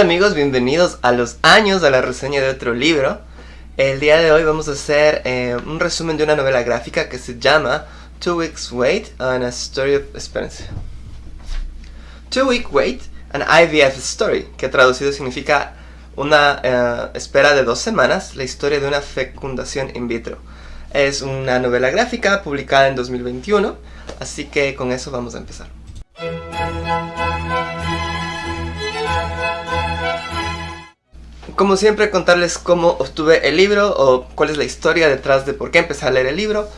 amigos, bienvenidos a los años de la reseña de otro libro. El día de hoy vamos a hacer eh, un resumen de una novela gráfica que se llama Two Weeks Wait and a Story of... Espérense. Two Week Wait, an IVF Story, que traducido significa una eh, espera de dos semanas, la historia de una fecundación in vitro. Es una novela gráfica publicada en 2021, así que con eso vamos a empezar. Como siempre, contarles cómo obtuve el libro o cuál es la historia detrás de por qué empecé a leer el libro.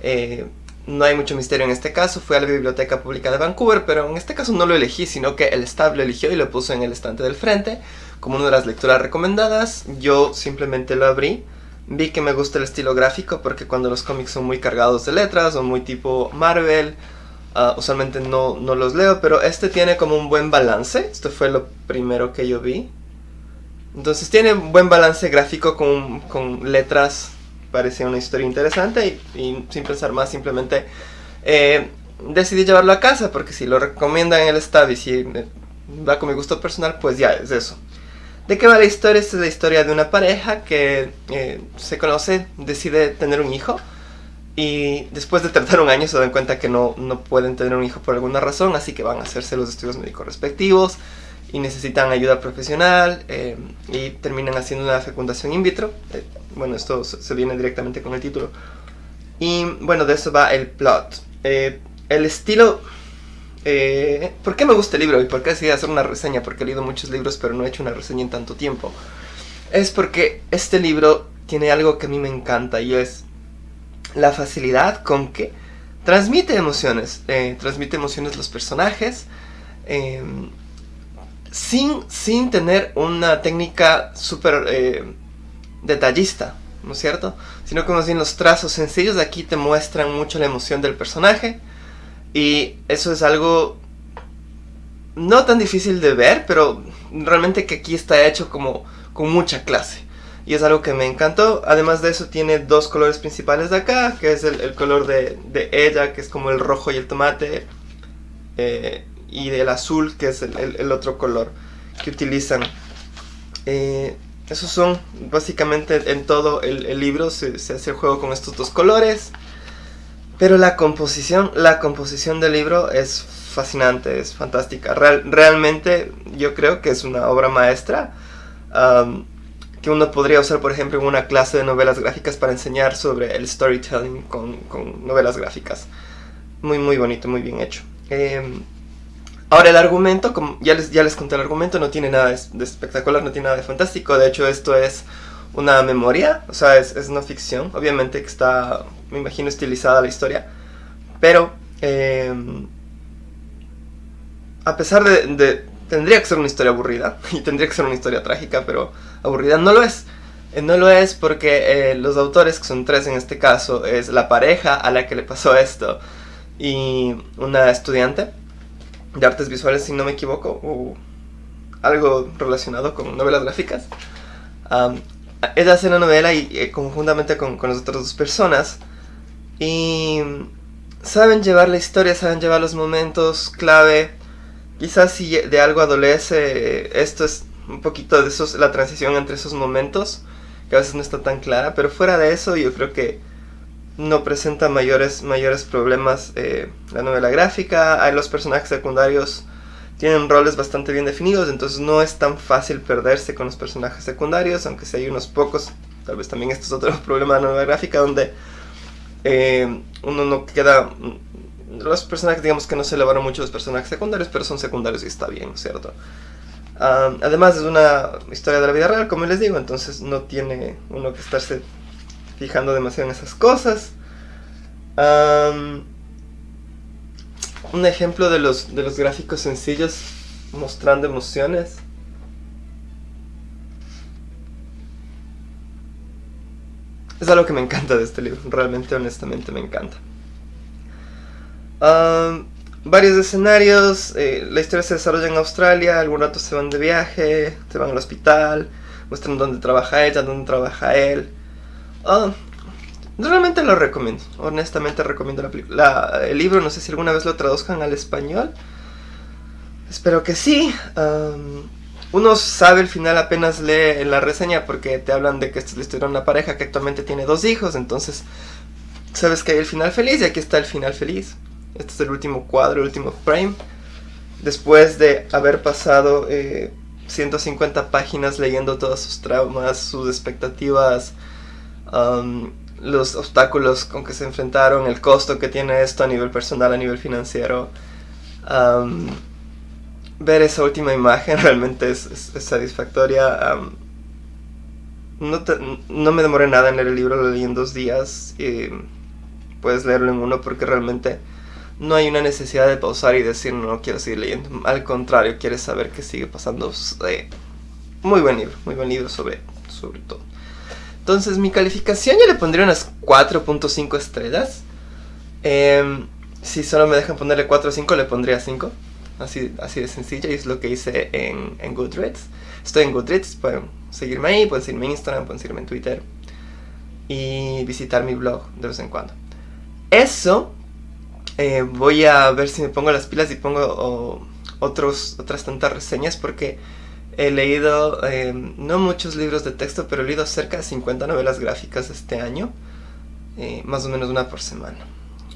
Eh, no hay mucho misterio en este caso, fui a la Biblioteca Pública de Vancouver, pero en este caso no lo elegí, sino que el staff lo eligió y lo puso en el estante del frente como una de las lecturas recomendadas. Yo simplemente lo abrí, vi que me gusta el estilo gráfico porque cuando los cómics son muy cargados de letras o muy tipo Marvel, uh, usualmente no, no los leo, pero este tiene como un buen balance, esto fue lo primero que yo vi. Entonces tiene un buen balance gráfico con, con letras, parecía una historia interesante y, sin pensar más simplemente eh, decidí llevarlo a casa porque si lo recomiendan en el staff y si va con mi gusto personal pues ya es eso. ¿De qué va la historia? Esta es la historia de una pareja que eh, se conoce, decide tener un hijo y después de tratar un año se dan cuenta que no, no pueden tener un hijo por alguna razón, así que van a hacerse los estudios médicos respectivos y necesitan ayuda profesional eh, y terminan haciendo una fecundación in vitro. Eh, bueno, esto se viene directamente con el título. Y bueno, de eso va el plot. Eh, el estilo... ¿Por qué me gusta el libro y por qué decidí hacer una reseña? Porque he leído muchos libros pero no he hecho una reseña en tanto tiempo. Es porque este libro tiene algo que a mí me encanta y es la facilidad con que transmite emociones. transmite emociones los personajes sin, sin tener una técnica súper eh, detallista, ¿no es cierto? Sino que más los trazos sencillos de aquí te muestran mucho la emoción del personaje y eso es algo no tan difícil de ver, pero realmente que aquí está hecho como con mucha clase. Y es algo que me encantó. Además de eso tiene dos colores principales de acá, que es el, color de, ella, que es como el rojo y el tomate. Eh, y del azul, que es el, otro color que utilizan. Eh, esos son básicamente en todo el, libro se, hace el juego con estos dos colores. Pero la composición, la composición del libro es fascinante, es fantástica. realmente yo creo que es una obra maestra que uno podría usar, por ejemplo, en una clase de novelas gráficas para enseñar sobre el storytelling con, novelas gráficas. Muy, muy bonito, muy bien hecho. Eh, Ahora el argumento, como ya les, ya les conté el argumento, no tiene nada de, espectacular, no tiene nada de fantástico. De hecho esto es una memoria, o sea, es, es no ficción. Obviamente que está, me imagino, estilizada la historia. Pero, em, a pesar de, Tendría que ser una historia aburrida, y tendría que ser una historia trágica, pero aburrida no lo es. Eh, no lo es porque eh, los autores, que son tres en este caso, es la pareja a la que le pasó esto y una estudiante de artes visuales, si no me equivoco, o algo relacionado con novelas gráficas. ella hace una novela y, eh, conjuntamente con, con las otras dos personas y saben llevar la historia, saben llevar los momentos clave. Quizás si de algo adolece, esto es un poquito de esos, la transición entre esos momentos, que a veces no está tan clara, pero fuera de eso yo creo que no presenta mayores, mayores problemas eh, la novela gráfica, hay los personajes secundarios tienen roles bastante bien definidos, entonces no es tan fácil perderse con los personajes secundarios, aunque si hay unos pocos, tal vez también esto es otro problema de la novela gráfica, donde eh, uno no queda... Los personajes, digamos que no se elevaron mucho los personajes secundarios, pero son secundarios y está bien, ¿cierto? Ah, además es una historia de la vida real, como les digo, entonces no tiene uno que estarse fijando demasiado en esas cosas. Un ejemplo de los, de los gráficos sencillos mostrando emociones. Es algo que me encanta de este libro, realmente honestamente me encanta. varios escenarios, eh, la historia se desarrolla en Australia, algunos rato se van de viaje, se van al hospital, muestran dónde trabaja ella, dónde trabaja él. Ah, realmente lo recomiendo, honestamente recomiendo la película. el libro, no sé si alguna vez lo traduzcan al español. Espero que sí. uno sabe el final apenas lee la reseña porque te hablan de que esta es la una pareja que actualmente tiene dos hijos, entonces sabes que hay el final feliz y aquí está el final feliz. Este es el último cuadro, el último frame. Después de haber pasado 150 eh, páginas leyendo todos sus traumas, sus expectativas, um, los obstáculos con que se enfrentaron, el costo que tiene esto a nivel personal, a nivel financiero. Ver esa última imagen realmente es, satisfactoria. No, no, me demoré nada en leer el libro, lo leí en dos días. Puedes leerlo en uno porque realmente no hay una necesidad de pausar y decir no, quiero seguir leyendo. Al contrario, quieres saber qué sigue pasando. Eh, muy buen libro, muy buen libro sobre, sobre todo. Entonces mi calificación yo le pondría unas 4.5 estrellas. Em, si solo me dejan ponerle 4 o 5 le pondría 5. Así, así de sencillo y es lo que hice en, Goodreads. Estoy en Goodreads, pueden seguirme ahí, pueden seguirme en Instagram, pueden seguirme en Twitter. Y visitar mi blog de vez en cuando. Eso eh, voy a ver si me pongo las pilas y pongo otros, otras tantas reseñas porque he leído eh, no muchos libros de texto, pero he leído cerca de 50 novelas gráficas este año, eh, más o menos una por semana.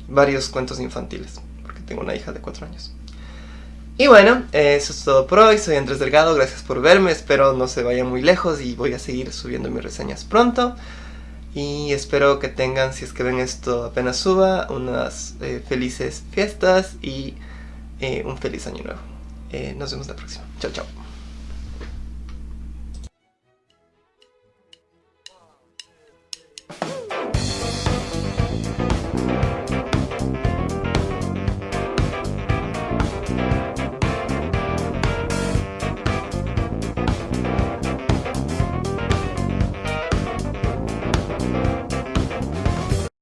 Varios cuentos infantiles, porque tengo una hija de 4 años. Y bueno, eso es todo por hoy, soy Andrés Delgado, gracias por verme, espero no se vaya muy lejos y voy a seguir subiendo mis reseñas pronto. Y espero que tengan, si es que ven esto apenas suba, unas eh, felices fiestas y eh, un feliz año nuevo. Eh, nos vemos la próxima. Chao, chao.